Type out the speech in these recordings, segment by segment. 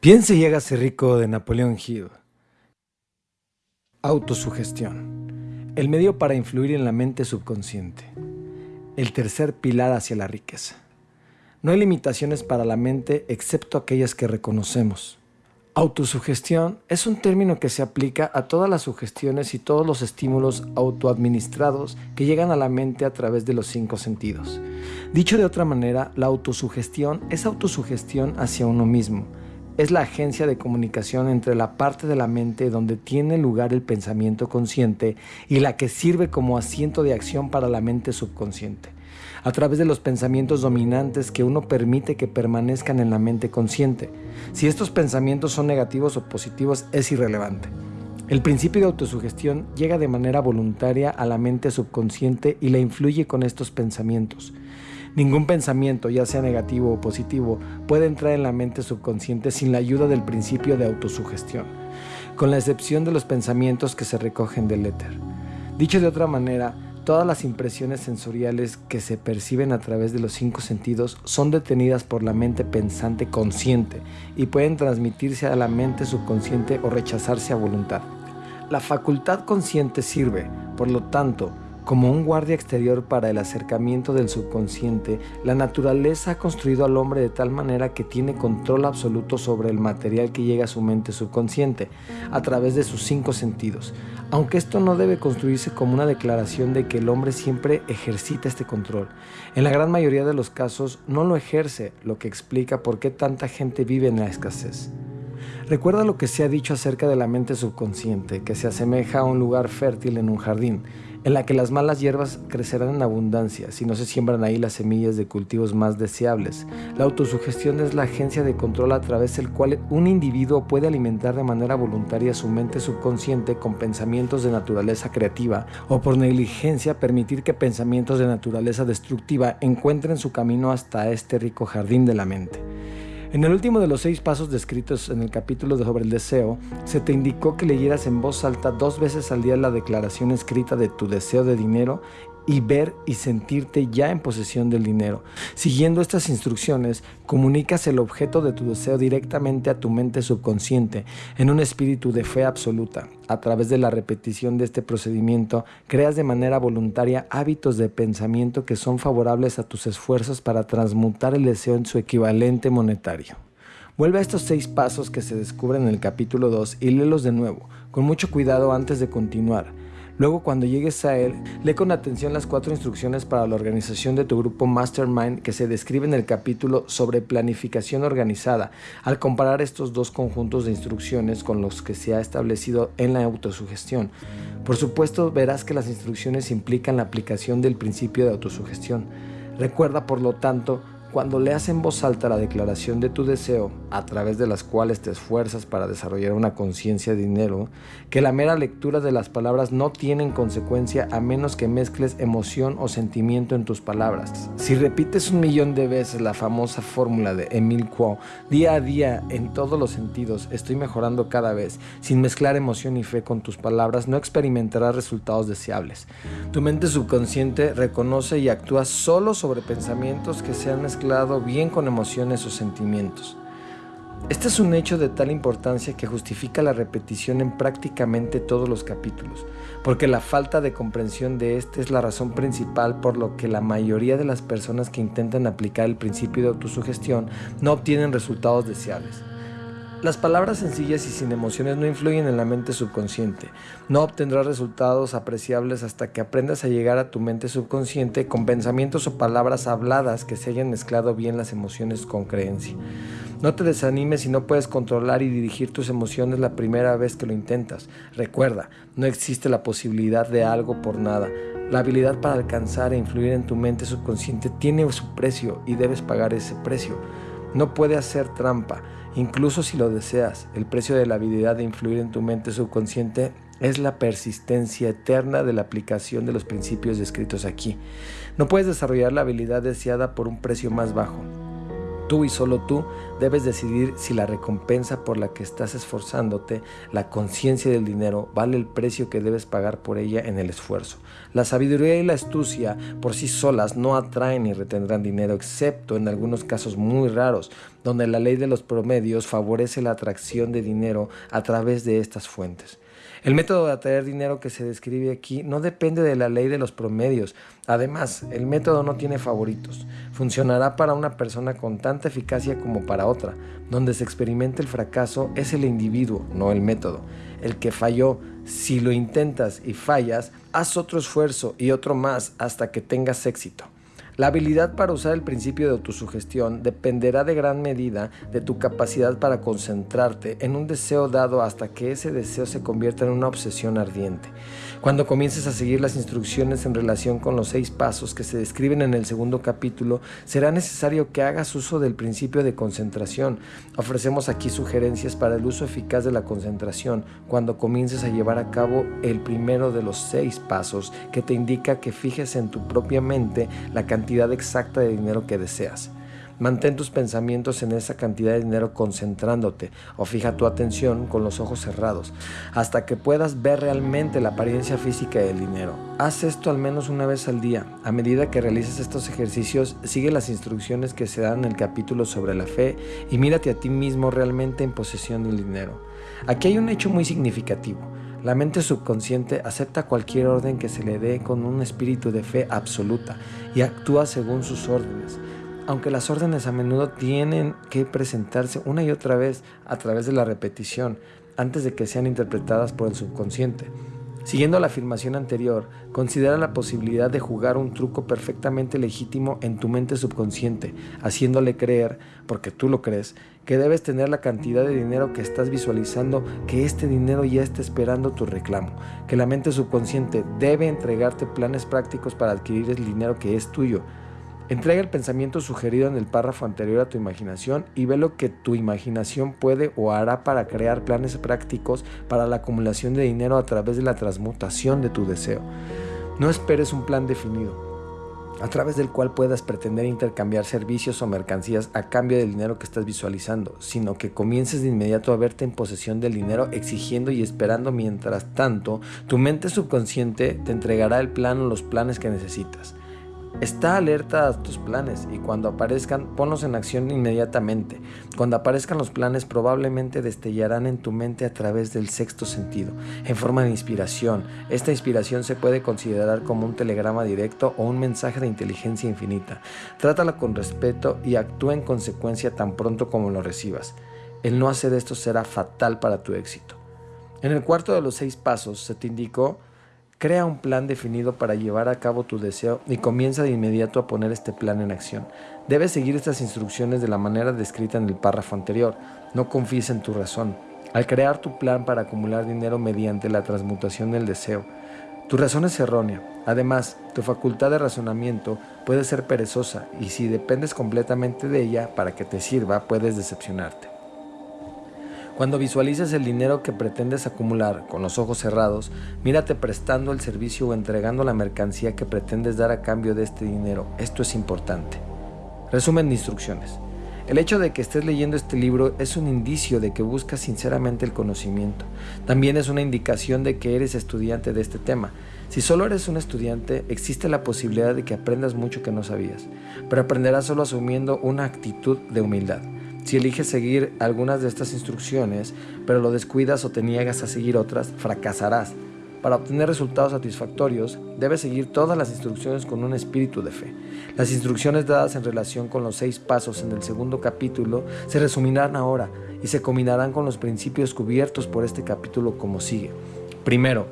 Piense y hágase rico de Napoleón Hill. Autosugestión. El medio para influir en la mente subconsciente. El tercer pilar hacia la riqueza. No hay limitaciones para la mente excepto aquellas que reconocemos. Autosugestión es un término que se aplica a todas las sugestiones y todos los estímulos autoadministrados que llegan a la mente a través de los cinco sentidos. Dicho de otra manera, la autosugestión es autosugestión hacia uno mismo es la agencia de comunicación entre la parte de la mente donde tiene lugar el pensamiento consciente y la que sirve como asiento de acción para la mente subconsciente, a través de los pensamientos dominantes que uno permite que permanezcan en la mente consciente. Si estos pensamientos son negativos o positivos es irrelevante. El principio de autosugestión llega de manera voluntaria a la mente subconsciente y la influye con estos pensamientos. Ningún pensamiento, ya sea negativo o positivo, puede entrar en la mente subconsciente sin la ayuda del principio de autosugestión, con la excepción de los pensamientos que se recogen del éter. Dicho de otra manera, todas las impresiones sensoriales que se perciben a través de los cinco sentidos son detenidas por la mente pensante consciente y pueden transmitirse a la mente subconsciente o rechazarse a voluntad. La facultad consciente sirve, por lo tanto, como un guardia exterior para el acercamiento del subconsciente, la naturaleza ha construido al hombre de tal manera que tiene control absoluto sobre el material que llega a su mente subconsciente a través de sus cinco sentidos, aunque esto no debe construirse como una declaración de que el hombre siempre ejercita este control. En la gran mayoría de los casos no lo ejerce, lo que explica por qué tanta gente vive en la escasez. Recuerda lo que se ha dicho acerca de la mente subconsciente, que se asemeja a un lugar fértil en un jardín en la que las malas hierbas crecerán en abundancia si no se siembran ahí las semillas de cultivos más deseables. La autosugestión es la agencia de control a través del cual un individuo puede alimentar de manera voluntaria su mente subconsciente con pensamientos de naturaleza creativa o por negligencia permitir que pensamientos de naturaleza destructiva encuentren su camino hasta este rico jardín de la mente. En el último de los seis pasos descritos en el capítulo sobre el deseo, se te indicó que leyeras en voz alta dos veces al día la declaración escrita de tu deseo de dinero y ver y sentirte ya en posesión del dinero. Siguiendo estas instrucciones, comunicas el objeto de tu deseo directamente a tu mente subconsciente en un espíritu de fe absoluta. A través de la repetición de este procedimiento, creas de manera voluntaria hábitos de pensamiento que son favorables a tus esfuerzos para transmutar el deseo en su equivalente monetario. Vuelve a estos seis pasos que se descubren en el capítulo 2 y léelos de nuevo, con mucho cuidado antes de continuar. Luego cuando llegues a él, lee con atención las cuatro instrucciones para la organización de tu grupo Mastermind que se describe en el capítulo sobre planificación organizada, al comparar estos dos conjuntos de instrucciones con los que se ha establecido en la autosugestión. Por supuesto, verás que las instrucciones implican la aplicación del principio de autosugestión. Recuerda, por lo tanto, cuando leas en voz alta la declaración de tu deseo, a través de las cuales te esfuerzas para desarrollar una conciencia de dinero, que la mera lectura de las palabras no tiene consecuencia a menos que mezcles emoción o sentimiento en tus palabras. Si repites un millón de veces la famosa fórmula de Emile Quo, día a día, en todos los sentidos, estoy mejorando cada vez, sin mezclar emoción y fe con tus palabras, no experimentarás resultados deseables. Tu mente subconsciente reconoce y actúa solo sobre pensamientos que sean mezclados bien con emociones o sentimientos. Este es un hecho de tal importancia que justifica la repetición en prácticamente todos los capítulos, porque la falta de comprensión de este es la razón principal por lo que la mayoría de las personas que intentan aplicar el principio de autosugestión no obtienen resultados deseables. Las palabras sencillas y sin emociones no influyen en la mente subconsciente. No obtendrás resultados apreciables hasta que aprendas a llegar a tu mente subconsciente con pensamientos o palabras habladas que se hayan mezclado bien las emociones con creencia. No te desanimes si no puedes controlar y dirigir tus emociones la primera vez que lo intentas. Recuerda, no existe la posibilidad de algo por nada. La habilidad para alcanzar e influir en tu mente subconsciente tiene su precio y debes pagar ese precio. No puede hacer trampa. Incluso si lo deseas, el precio de la habilidad de influir en tu mente subconsciente es la persistencia eterna de la aplicación de los principios descritos aquí. No puedes desarrollar la habilidad deseada por un precio más bajo. Tú y solo tú debes decidir si la recompensa por la que estás esforzándote, la conciencia del dinero, vale el precio que debes pagar por ella en el esfuerzo. La sabiduría y la astucia por sí solas no atraen ni retendrán dinero, excepto en algunos casos muy raros, donde la ley de los promedios favorece la atracción de dinero a través de estas fuentes. El método de atraer dinero que se describe aquí no depende de la ley de los promedios. Además, el método no tiene favoritos. Funcionará para una persona con tanta eficacia como para otra. Donde se experimenta el fracaso es el individuo, no el método. El que falló, si lo intentas y fallas, haz otro esfuerzo y otro más hasta que tengas éxito. La habilidad para usar el principio de autosugestión dependerá de gran medida de tu capacidad para concentrarte en un deseo dado hasta que ese deseo se convierta en una obsesión ardiente. Cuando comiences a seguir las instrucciones en relación con los seis pasos que se describen en el segundo capítulo, será necesario que hagas uso del principio de concentración. Ofrecemos aquí sugerencias para el uso eficaz de la concentración cuando comiences a llevar a cabo el primero de los seis pasos que te indica que fijes en tu propia mente la cantidad exacta de dinero que deseas. Mantén tus pensamientos en esa cantidad de dinero concentrándote o fija tu atención con los ojos cerrados hasta que puedas ver realmente la apariencia física del dinero. Haz esto al menos una vez al día. A medida que realices estos ejercicios, sigue las instrucciones que se dan en el capítulo sobre la fe y mírate a ti mismo realmente en posesión del dinero. Aquí hay un hecho muy significativo. La mente subconsciente acepta cualquier orden que se le dé con un espíritu de fe absoluta y actúa según sus órdenes. Aunque las órdenes a menudo tienen que presentarse una y otra vez a través de la repetición antes de que sean interpretadas por el subconsciente. Siguiendo la afirmación anterior, considera la posibilidad de jugar un truco perfectamente legítimo en tu mente subconsciente, haciéndole creer, porque tú lo crees, que debes tener la cantidad de dinero que estás visualizando, que este dinero ya está esperando tu reclamo, que la mente subconsciente debe entregarte planes prácticos para adquirir el dinero que es tuyo, Entrega el pensamiento sugerido en el párrafo anterior a tu imaginación y ve lo que tu imaginación puede o hará para crear planes prácticos para la acumulación de dinero a través de la transmutación de tu deseo. No esperes un plan definido a través del cual puedas pretender intercambiar servicios o mercancías a cambio del dinero que estás visualizando, sino que comiences de inmediato a verte en posesión del dinero exigiendo y esperando mientras tanto tu mente subconsciente te entregará el plan o los planes que necesitas. Está alerta a tus planes y cuando aparezcan, ponlos en acción inmediatamente. Cuando aparezcan los planes, probablemente destellarán en tu mente a través del sexto sentido, en forma de inspiración. Esta inspiración se puede considerar como un telegrama directo o un mensaje de inteligencia infinita. Trátala con respeto y actúa en consecuencia tan pronto como lo recibas. El no hacer esto será fatal para tu éxito. En el cuarto de los seis pasos se te indicó Crea un plan definido para llevar a cabo tu deseo y comienza de inmediato a poner este plan en acción. Debes seguir estas instrucciones de la manera descrita en el párrafo anterior. No confíes en tu razón. Al crear tu plan para acumular dinero mediante la transmutación del deseo, tu razón es errónea. Además, tu facultad de razonamiento puede ser perezosa y si dependes completamente de ella para que te sirva, puedes decepcionarte. Cuando visualices el dinero que pretendes acumular con los ojos cerrados, mírate prestando el servicio o entregando la mercancía que pretendes dar a cambio de este dinero. Esto es importante. Resumen de instrucciones. El hecho de que estés leyendo este libro es un indicio de que buscas sinceramente el conocimiento. También es una indicación de que eres estudiante de este tema. Si solo eres un estudiante, existe la posibilidad de que aprendas mucho que no sabías, pero aprenderás solo asumiendo una actitud de humildad. Si eliges seguir algunas de estas instrucciones, pero lo descuidas o te niegas a seguir otras, fracasarás. Para obtener resultados satisfactorios, debes seguir todas las instrucciones con un espíritu de fe. Las instrucciones dadas en relación con los seis pasos en el segundo capítulo se resumirán ahora y se combinarán con los principios cubiertos por este capítulo como sigue. Primero,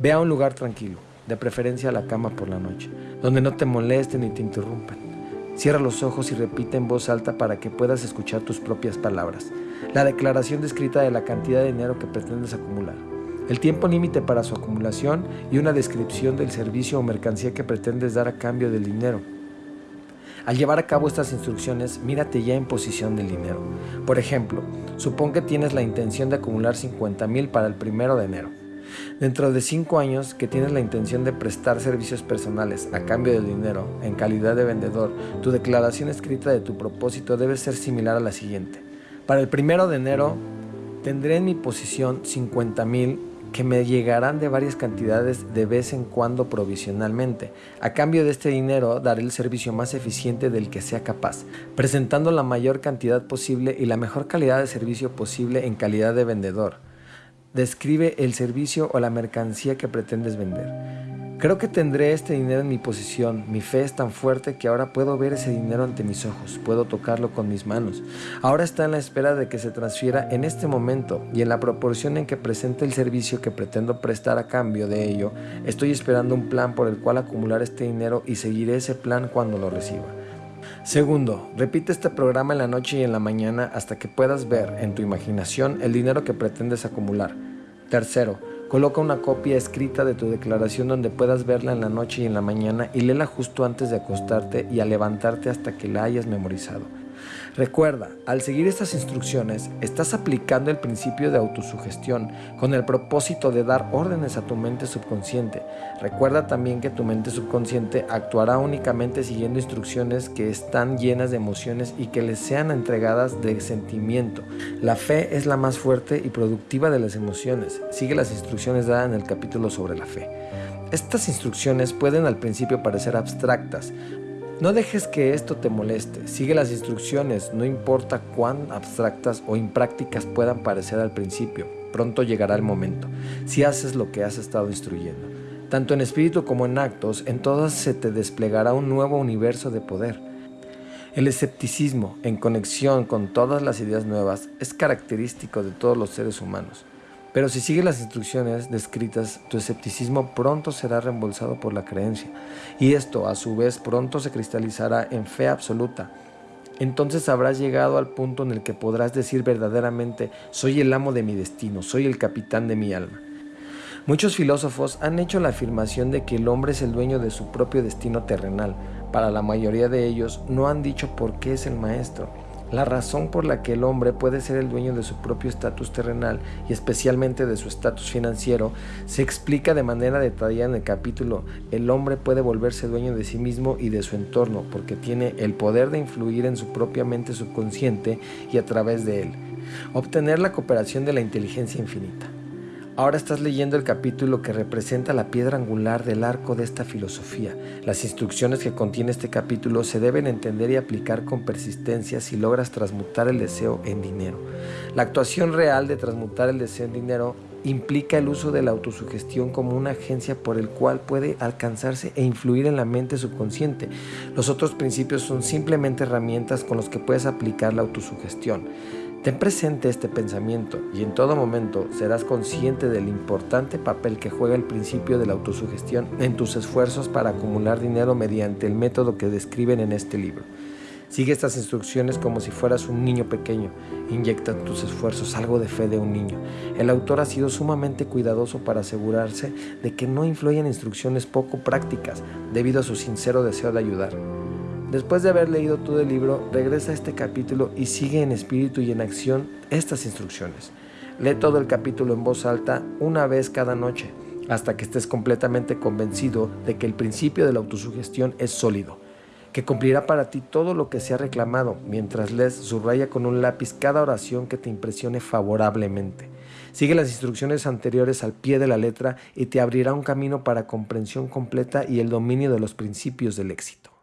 ve a un lugar tranquilo, de preferencia a la cama por la noche, donde no te molesten ni te interrumpan. Cierra los ojos y repite en voz alta para que puedas escuchar tus propias palabras. La declaración descrita de la cantidad de dinero que pretendes acumular. El tiempo límite para su acumulación y una descripción del servicio o mercancía que pretendes dar a cambio del dinero. Al llevar a cabo estas instrucciones, mírate ya en posición del dinero. Por ejemplo, supón que tienes la intención de acumular 50 mil para el primero de enero. Dentro de 5 años que tienes la intención de prestar servicios personales a cambio del dinero en calidad de vendedor, tu declaración escrita de tu propósito debe ser similar a la siguiente. Para el primero de enero tendré en mi posición 50 mil que me llegarán de varias cantidades de vez en cuando provisionalmente. A cambio de este dinero daré el servicio más eficiente del que sea capaz, presentando la mayor cantidad posible y la mejor calidad de servicio posible en calidad de vendedor. Describe el servicio o la mercancía que pretendes vender. Creo que tendré este dinero en mi posición. Mi fe es tan fuerte que ahora puedo ver ese dinero ante mis ojos, puedo tocarlo con mis manos. Ahora está en la espera de que se transfiera en este momento y en la proporción en que presente el servicio que pretendo prestar a cambio de ello, estoy esperando un plan por el cual acumular este dinero y seguiré ese plan cuando lo reciba. Segundo, repite este programa en la noche y en la mañana hasta que puedas ver en tu imaginación el dinero que pretendes acumular. Tercero, Coloca una copia escrita de tu declaración donde puedas verla en la noche y en la mañana y léela justo antes de acostarte y a levantarte hasta que la hayas memorizado. Recuerda, al seguir estas instrucciones, estás aplicando el principio de autosugestión con el propósito de dar órdenes a tu mente subconsciente. Recuerda también que tu mente subconsciente actuará únicamente siguiendo instrucciones que están llenas de emociones y que les sean entregadas de sentimiento. La fe es la más fuerte y productiva de las emociones. Sigue las instrucciones dadas en el capítulo sobre la fe. Estas instrucciones pueden al principio parecer abstractas, no dejes que esto te moleste, sigue las instrucciones, no importa cuán abstractas o imprácticas puedan parecer al principio, pronto llegará el momento, si haces lo que has estado instruyendo. Tanto en espíritu como en actos, en todas se te desplegará un nuevo universo de poder. El escepticismo, en conexión con todas las ideas nuevas, es característico de todos los seres humanos. Pero si sigues las instrucciones descritas, tu escepticismo pronto será reembolsado por la creencia, y esto a su vez pronto se cristalizará en fe absoluta. Entonces habrás llegado al punto en el que podrás decir verdaderamente, soy el amo de mi destino, soy el capitán de mi alma. Muchos filósofos han hecho la afirmación de que el hombre es el dueño de su propio destino terrenal. Para la mayoría de ellos no han dicho por qué es el maestro. La razón por la que el hombre puede ser el dueño de su propio estatus terrenal y especialmente de su estatus financiero se explica de manera detallada en el capítulo El hombre puede volverse dueño de sí mismo y de su entorno porque tiene el poder de influir en su propia mente subconsciente y a través de él, obtener la cooperación de la inteligencia infinita. Ahora estás leyendo el capítulo que representa la piedra angular del arco de esta filosofía. Las instrucciones que contiene este capítulo se deben entender y aplicar con persistencia si logras transmutar el deseo en dinero. La actuación real de transmutar el deseo en dinero implica el uso de la autosugestión como una agencia por el cual puede alcanzarse e influir en la mente subconsciente. Los otros principios son simplemente herramientas con las que puedes aplicar la autosugestión. Ten presente este pensamiento y en todo momento serás consciente del importante papel que juega el principio de la autosugestión en tus esfuerzos para acumular dinero mediante el método que describen en este libro. Sigue estas instrucciones como si fueras un niño pequeño. Inyecta en tus esfuerzos algo de fe de un niño. El autor ha sido sumamente cuidadoso para asegurarse de que no influyan instrucciones poco prácticas debido a su sincero deseo de ayudar. Después de haber leído todo el libro, regresa a este capítulo y sigue en espíritu y en acción estas instrucciones. Lee todo el capítulo en voz alta una vez cada noche, hasta que estés completamente convencido de que el principio de la autosugestión es sólido, que cumplirá para ti todo lo que se ha reclamado. Mientras lees, subraya con un lápiz cada oración que te impresione favorablemente. Sigue las instrucciones anteriores al pie de la letra y te abrirá un camino para comprensión completa y el dominio de los principios del éxito.